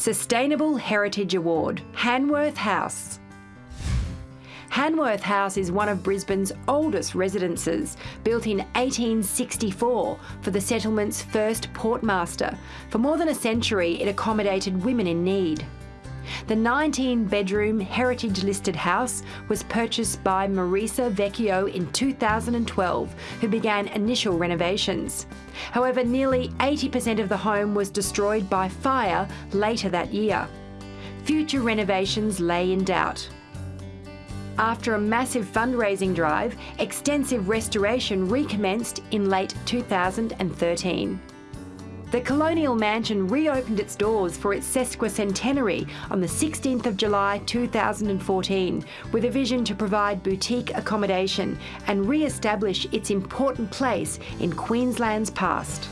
Sustainable Heritage Award, Hanworth House. Hanworth House is one of Brisbane's oldest residences, built in 1864 for the settlement's first portmaster. For more than a century, it accommodated women in need. The 19 bedroom heritage listed house was purchased by Marisa Vecchio in 2012, who began initial renovations. However, nearly 80% of the home was destroyed by fire later that year. Future renovations lay in doubt. After a massive fundraising drive, extensive restoration recommenced in late 2013. The Colonial Mansion reopened its doors for its sesquicentenary on the 16th of July 2014 with a vision to provide boutique accommodation and re-establish its important place in Queensland's past.